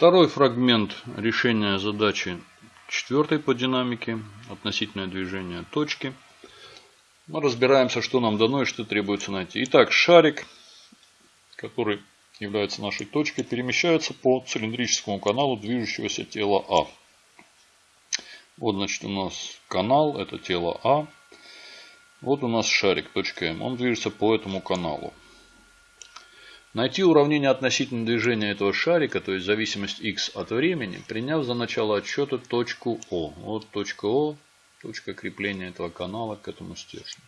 Второй фрагмент решения задачи четвертой по динамике. Относительное движение точки. Мы разбираемся, что нам дано и что требуется найти. Итак, шарик, который является нашей точкой, перемещается по цилиндрическому каналу движущегося тела А. Вот, значит, у нас канал, это тело А. Вот у нас шарик, точка М. Он движется по этому каналу. Найти уравнение относительно движения этого шарика, то есть зависимость x от времени, приняв за начало отсчета точку О. Вот точка О, точка крепления этого канала к этому стержню.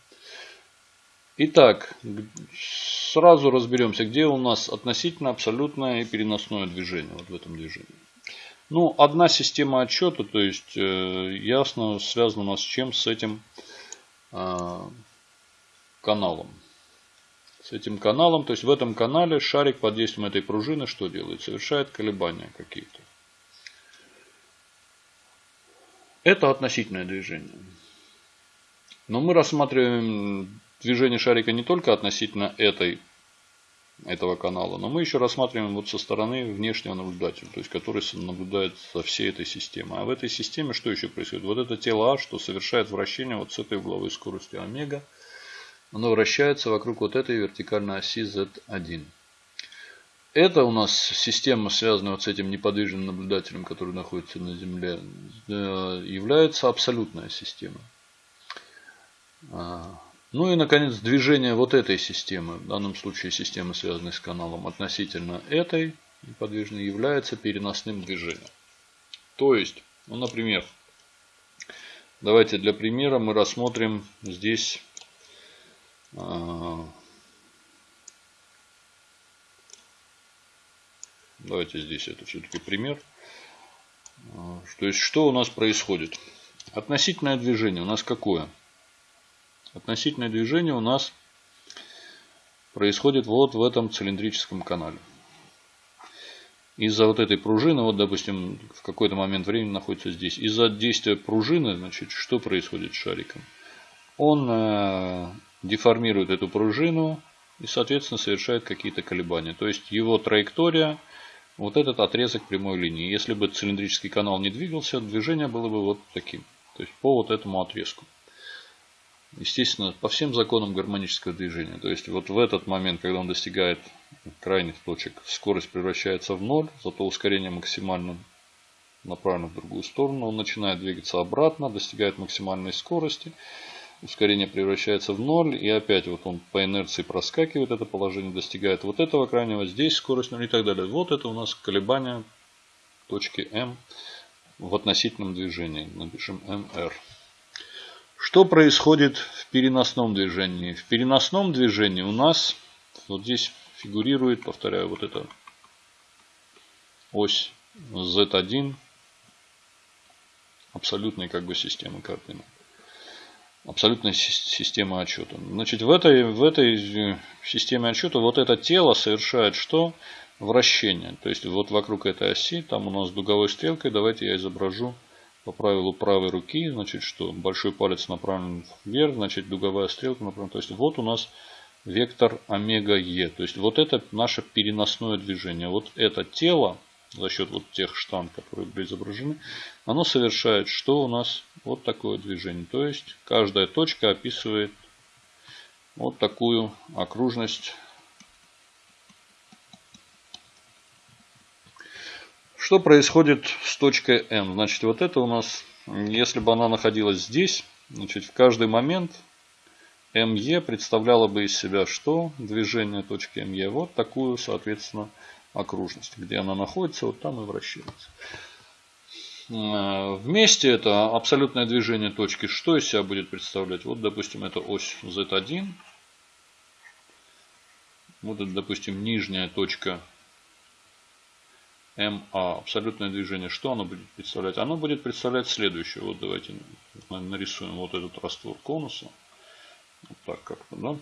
Итак, сразу разберемся, где у нас относительно абсолютное и переносное движение вот в этом движении. Ну, одна система отчета, то есть э, ясно связана у нас с чем? С этим э, каналом. С этим каналом, то есть в этом канале шарик под действием этой пружины что делает? Совершает колебания какие-то. Это относительное движение. Но мы рассматриваем движение шарика не только относительно этой этого канала. Но мы еще рассматриваем вот со стороны внешнего наблюдателя, то есть который наблюдает за всей этой системой. А в этой системе что еще происходит? Вот это тело А, что совершает вращение вот с этой угловой скоростью омега, оно вращается вокруг вот этой вертикальной оси Z1. Это у нас система, связанная вот с этим неподвижным наблюдателем, который находится на Земле, э, является абсолютная система. А, ну и, наконец, движение вот этой системы, в данном случае системы, связанной с каналом, относительно этой неподвижной, является переносным движением. То есть, ну, например, давайте для примера мы рассмотрим здесь Давайте здесь это все-таки пример. А, то есть, что у нас происходит? Относительное движение у нас какое? Относительное движение у нас происходит вот в этом цилиндрическом канале. Из-за вот этой пружины, вот допустим, в какой-то момент времени находится здесь. Из-за действия пружины, значит, что происходит с шариком? Он э, деформирует эту пружину и, соответственно, совершает какие-то колебания. То есть его траектория, вот этот отрезок прямой линии. Если бы цилиндрический канал не двигался, движение было бы вот таким. То есть по вот этому отрезку. Естественно, по всем законам гармонического движения. То есть вот в этот момент, когда он достигает крайних точек, скорость превращается в ноль, зато ускорение максимально направлено в другую сторону. Он начинает двигаться обратно, достигает максимальной скорости. Ускорение превращается в ноль. И опять вот он по инерции проскакивает это положение, достигает вот этого крайнего. Здесь скорость 0 и так далее. Вот это у нас колебания точки М в относительном движении. Напишем МР. Что происходит в переносном движении? В переносном движении у нас вот здесь фигурирует, повторяю, вот эта ось Z1 абсолютной как бы системы координат. Абсолютная система отчета. Значит, в этой, в этой системе отчета вот это тело совершает что? Вращение. То есть, вот вокруг этой оси, там у нас дуговой стрелкой, давайте я изображу по правилу правой руки, значит, что большой палец направлен вверх, значит, дуговая стрелка направлена. То есть, вот у нас вектор омега Е. То есть, вот это наше переносное движение. Вот это тело, за счет вот тех штанг, которые были изображены, оно совершает, что у нас вот такое движение. То есть, каждая точка описывает вот такую окружность Что происходит с точкой М? Значит, вот это у нас, если бы она находилась здесь, значит, в каждый момент МЕ представляла бы из себя что? Движение точки МЕ. Вот такую, соответственно, окружность. Где она находится, вот там и вращается. Э, вместе это абсолютное движение точки что из себя будет представлять? Вот, допустим, это ось Z1. Вот это, допустим, нижняя точка МА, абсолютное движение, что оно будет представлять? Оно будет представлять следующее. Вот давайте нарисуем вот этот раствор конуса. Вот так как-то, да?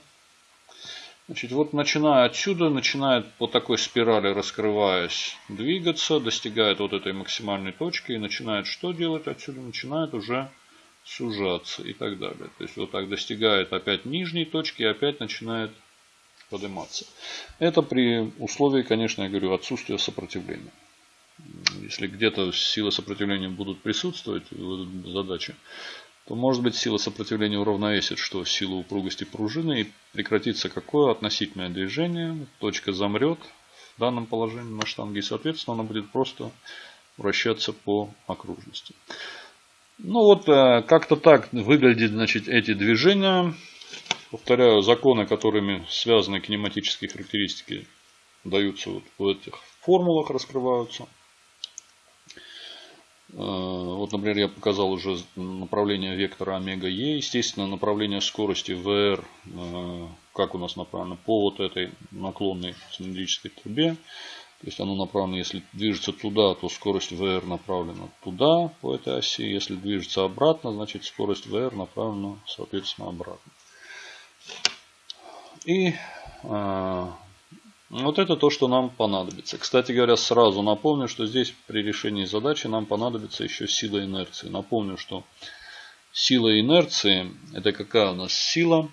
Значит, вот начиная отсюда, начинает по такой спирали, раскрываясь, двигаться, достигает вот этой максимальной точки и начинает что делать отсюда? Начинает уже сужаться и так далее. То есть вот так достигает опять нижней точки и опять начинает подниматься. Это при условии, конечно, я говорю, отсутствия сопротивления. Если где-то силы сопротивления будут присутствовать в задаче, то может быть сила сопротивления уравновесит что силу упругости пружины и прекратится какое относительное движение. Точка замрет в данном положении на штанге и соответственно она будет просто вращаться по окружности. Ну вот э, как-то так выглядят значит, эти движения. Повторяю, законы, которыми связаны кинематические характеристики, даются вот в этих формулах, раскрываются. Э, вот, например, я показал уже направление вектора омега Е. Естественно, направление скорости VR, э, как у нас направлено, по вот этой наклонной цилиндрической трубе. То есть оно направлено, если движется туда, то скорость VR направлена туда, по этой оси. Если движется обратно, значит скорость VR направлена, соответственно, обратно. И э, вот это то, что нам понадобится. Кстати говоря, сразу напомню, что здесь при решении задачи нам понадобится еще сила инерции. Напомню, что сила инерции, это какая у нас сила?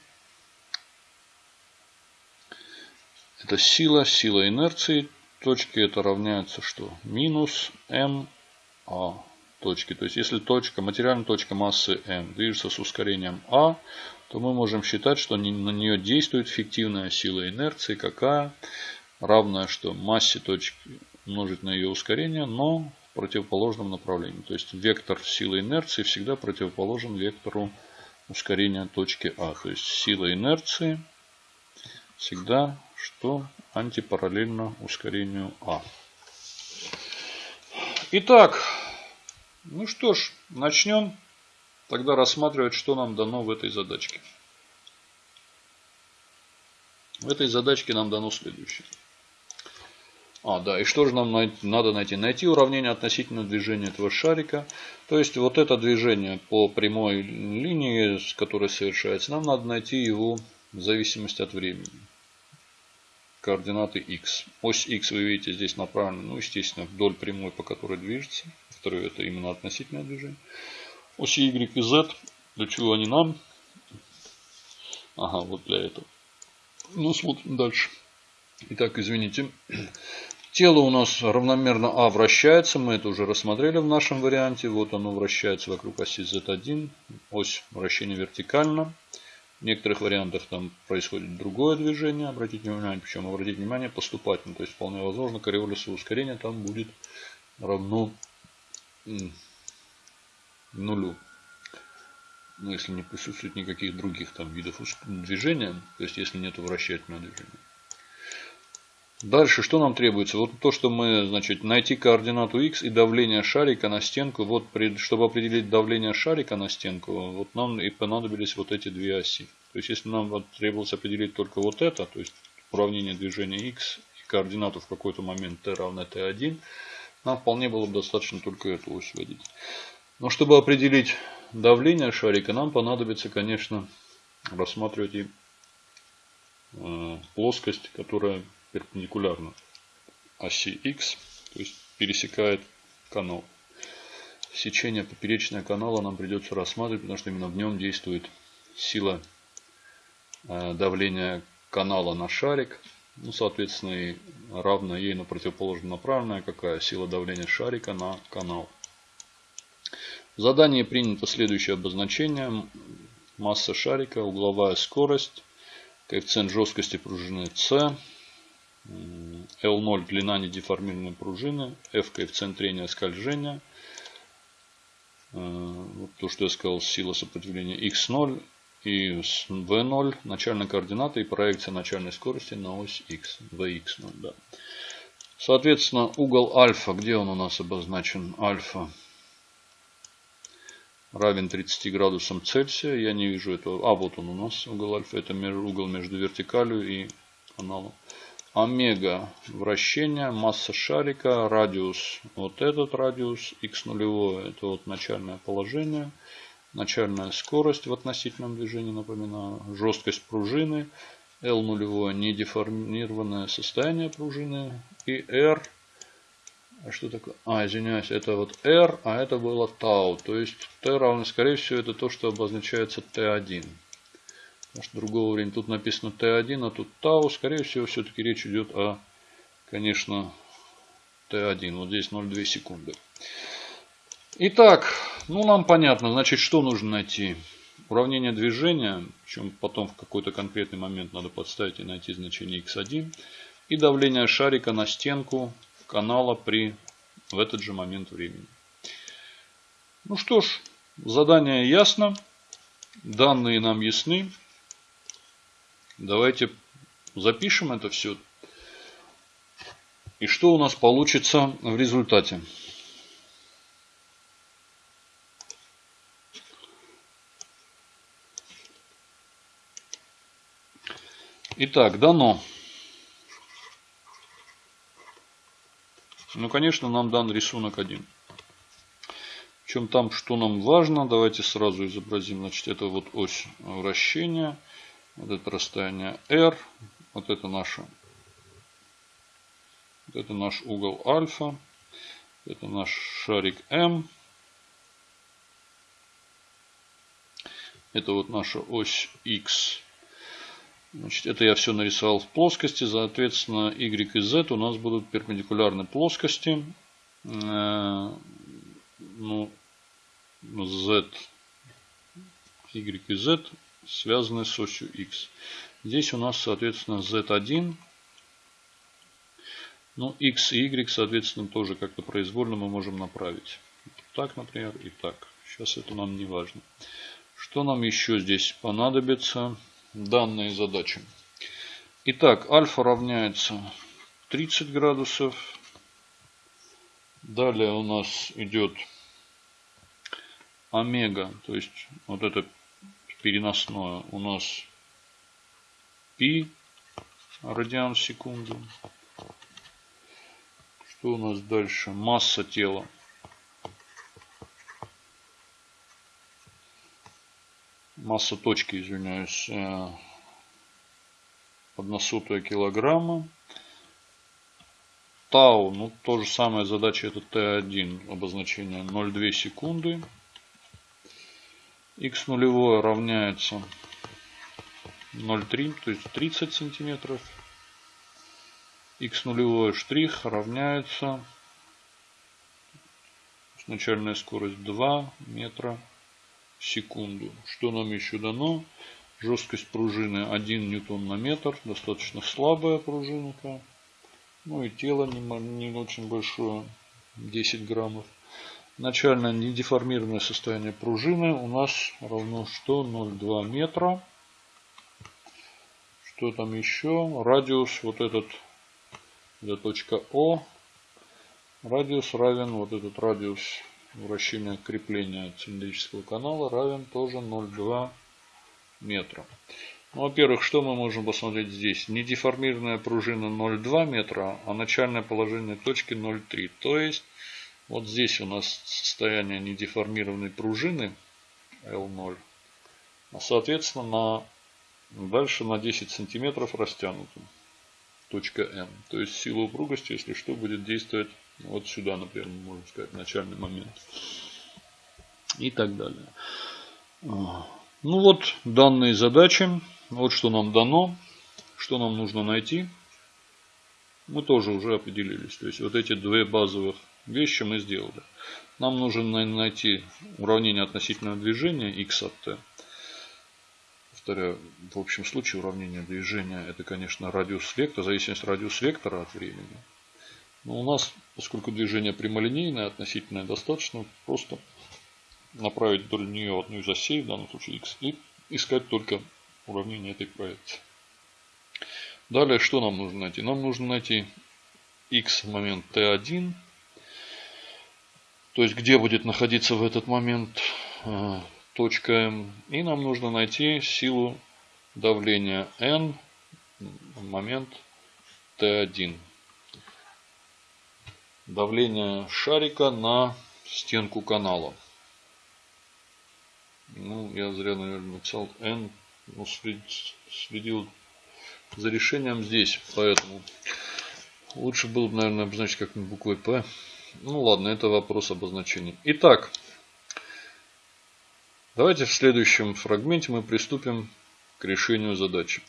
Это сила, сила инерции. Точки это равняется что? Минус м а точки. То есть, если точка, материальная точка массы m движется с ускорением а, то мы можем считать, что на нее действует фиктивная сила инерции, какая равная что массе точки умножить на ее ускорение, но в противоположном направлении. То есть вектор силы инерции всегда противоположен вектору ускорения точки А. То есть сила инерции всегда что антипараллельно ускорению А. Итак, ну что ж, начнем тогда рассматривать, что нам дано в этой задачке. В этой задачке нам дано следующее. А, да, и что же нам надо найти? Найти уравнение относительно движения этого шарика. То есть, вот это движение по прямой линии, с которой совершается, нам надо найти его в зависимости от времени. Координаты x. Ось x вы видите здесь направлена, ну, естественно, вдоль прямой, по которой движется. Второе, это именно относительное движение. Оси y и z. Для чего они нам? Ага, вот для этого. Ну, смотрим дальше. Итак, извините. Тело у нас равномерно А вращается. Мы это уже рассмотрели в нашем варианте. Вот оно вращается вокруг оси Z1. Ось вращения вертикально. В некоторых вариантах там происходит другое движение. Обратите внимание, причем обратите внимание поступательно. То есть вполне возможно коррелиса ускорения там будет равно нулю. Ну, если не присутствует никаких других там видов движения, то есть если нет вращательного движения. Дальше что нам требуется? Вот то, что мы, значит, найти координату x и давление шарика на стенку. Вот, чтобы определить давление шарика на стенку, вот нам и понадобились вот эти две оси. То есть, если нам вот требовалось определить только вот это, то есть уравнение движения x и координату в какой-то момент t равно t1, нам вполне было бы достаточно только эту ось вводить. Но чтобы определить давление шарика, нам понадобится, конечно, рассматривать и э, плоскость, которая перпендикулярно оси X, то есть пересекает канал. Сечение поперечного канала нам придется рассматривать, потому что именно в нем действует сила э, давления канала на шарик. Ну, соответственно, и равна ей на противоположно направленная, какая сила давления шарика на канал. В задании принято следующее обозначение. Масса шарика, угловая скорость, коэффициент жесткости пружины C, L0 длина недеформированной пружины, F коэффициент трения скольжения, э, то, что я сказал, сила сопротивления X0 и V0 начальная координата и проекция начальной скорости на ось X, Vx0. Да. Соответственно, угол альфа, где он у нас обозначен? Альфа равен 30 градусам Цельсия. Я не вижу этого. А, вот он у нас угол альфа. Это угол между вертикалью и каналом омега вращения, масса шарика, радиус, вот этот радиус, x нулевое, это вот начальное положение, начальная скорость в относительном движении, напоминаю, жесткость пружины, L нулевое недеформированное состояние пружины и R, а что такое? А, извиняюсь, это вот R, а это было tau, то есть T равно, скорее всего, это то, что обозначается T1. Потому что другого времени тут написано Т1, а тут Тау. Скорее всего, все-таки речь идет о, конечно, Т1. Вот здесь 0,2 секунды. Итак, ну нам понятно, значит, что нужно найти? Уравнение движения, причем потом в какой-то конкретный момент надо подставить и найти значение x1. И давление шарика на стенку канала при, в этот же момент времени. Ну что ж, задание ясно. Данные нам ясны. Давайте запишем это все. И что у нас получится в результате. Итак, дано. Ну, конечно, нам дан рисунок один. Причем там, что нам важно, давайте сразу изобразим. Значит, это вот ось вращения. Вот это расстояние R. Вот это наша. Вот это наш угол альфа. Это наш шарик М. Это вот наша ось X. Значит, это я все нарисовал в плоскости. Соответственно, Y и Z у нас будут перпендикулярны плоскости. Э, ну, Z, Y и Z связаны с осью X. Здесь у нас, соответственно, Z1. Ну, X и Y, соответственно, тоже как-то произвольно мы можем направить. Так, например, и так. Сейчас это нам не важно. Что нам еще здесь понадобится? Данные задачи. Итак, альфа равняется 30 градусов. Далее у нас идет омега, то есть вот это переносное у нас пи радиан в секунду. Что у нас дальше? Масса тела. Масса точки, извиняюсь, э, односотая килограмма. Тау, ну то же самое задача это Т1, обозначение 0,2 секунды. Х нулевое равняется 0,3, то есть 30 сантиметров. Х нулевое штрих равняется начальная скорость 2 метра секунду. Что нам еще дано? Жесткость пружины 1 ньютон на метр. Достаточно слабая пружинка. Ну и тело не, не очень большое. 10 граммов. Начальное недеформированное состояние пружины у нас равно что? 0,2 метра. Что там еще? Радиус вот этот. Это точка О. Радиус равен вот этот радиус вращение крепления цилиндрического канала равен тоже 0,2 метра. Ну, Во-первых, что мы можем посмотреть здесь? Недеформированная пружина 0,2 метра, а начальное положение точки 0,3. То есть, вот здесь у нас состояние недеформированной пружины L0. А соответственно, на, дальше на 10 сантиметров растянута точка N. То есть сила упругости, если что, будет действовать вот сюда, например, можно сказать, начальный момент. И так далее. Ну вот данные задачи. Вот что нам дано. Что нам нужно найти. Мы тоже уже определились. То есть вот эти две базовых вещи мы сделали. Нам нужно найти уравнение относительного движения x от t. Повторяю, в общем случае уравнение движения это, конечно, радиус вектора, зависимость радиус вектора от времени. Но у нас, поскольку движение прямолинейное, относительно достаточно просто направить вдоль нее одну из осей, в данном случае x, и искать только уравнение этой проекции. Далее, что нам нужно найти? Нам нужно найти x в момент t1, то есть где будет находиться в этот момент э, точка m. И нам нужно найти силу давления n в момент t1 давление шарика на стенку канала. Ну, я зря, наверное, написал N. Ну, следил за решением здесь, поэтому лучше было бы, наверное, обозначить как-нибудь буквой P. Ну ладно, это вопрос обозначения. Итак, давайте в следующем фрагменте мы приступим к решению задачи.